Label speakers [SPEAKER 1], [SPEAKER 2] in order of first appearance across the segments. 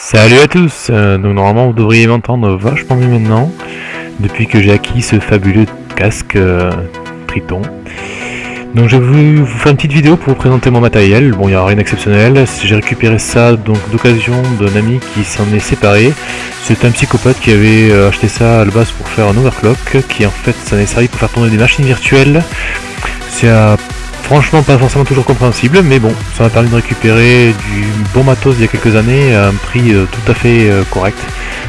[SPEAKER 1] Salut à tous euh, Donc normalement vous devriez m'entendre vachement mieux maintenant, depuis que j'ai acquis ce fabuleux casque euh, Triton. Donc j'ai voulu vous faire une petite vidéo pour vous présenter mon matériel, bon il n'y a rien d'exceptionnel, j'ai récupéré ça donc d'occasion d'un ami qui s'en est séparé. C'est un psychopathe qui avait euh, acheté ça à la base pour faire un overclock, qui en fait ça est servi pour faire tourner des machines virtuelles. C'est à Franchement pas forcément toujours compréhensible, mais bon, ça m'a permis de récupérer du bon matos il y a quelques années à un prix euh, tout à fait euh, correct.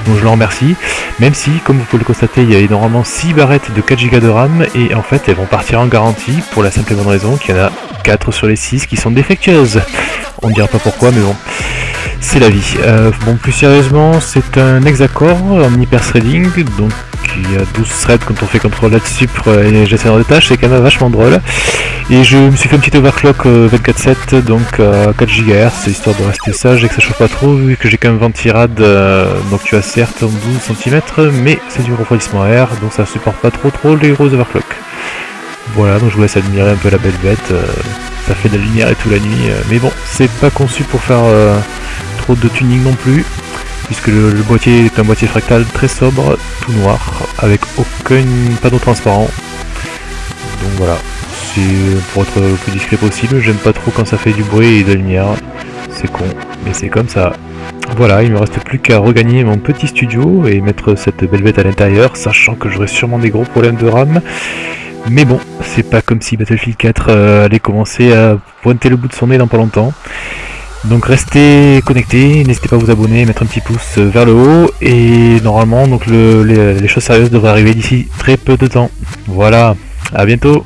[SPEAKER 1] Donc je le remercie. Même si, comme vous pouvez le constater, il y a normalement 6 barrettes de 4 Go de RAM et en fait elles vont partir en garantie pour la simple et bonne raison qu'il y en a 4 sur les 6 qui sont défectueuses. On ne dira pas pourquoi, mais bon c'est la vie. Euh, bon, plus sérieusement, c'est un hexacore en hyper threading, donc il y a 12 threads quand on fait contrôle là-dessus pour les gestionnaires de tâches, c'est quand même vachement drôle. Et je me suis fait un petit overclock 24-7, euh, donc à 4 GHz, histoire de rester sage et que ça chauffe pas trop, vu que j'ai quand même ventirad, euh, donc tu as certes 12 cm, mais c'est du refroidissement air, donc ça supporte pas trop trop les gros overclocks. Voilà, donc je vous laisse admirer un peu la belle bête, ça fait de la lumière et tout la nuit, mais bon, c'est pas conçu pour faire trop de tuning non plus, puisque le, boîtier est un boîtier fractal très sobre, tout noir, avec aucun panneau transparent. Donc voilà, pour être le plus discret possible, j'aime pas trop quand ça fait du bruit et de la lumière, c'est con, mais c'est comme ça. Voilà, il me reste plus qu'à regagner mon petit studio et mettre cette belle bête à l'intérieur, sachant que j'aurai sûrement des gros problèmes de RAM. Mais bon, c'est pas comme si Battlefield 4 euh, allait commencer à pointer le bout de son nez dans pas longtemps. Donc restez connectés, n'hésitez pas à vous abonner, mettre un petit pouce vers le haut et normalement donc les choses sérieuses devraient arriver d'ici très peu de temps. Voilà, à bientôt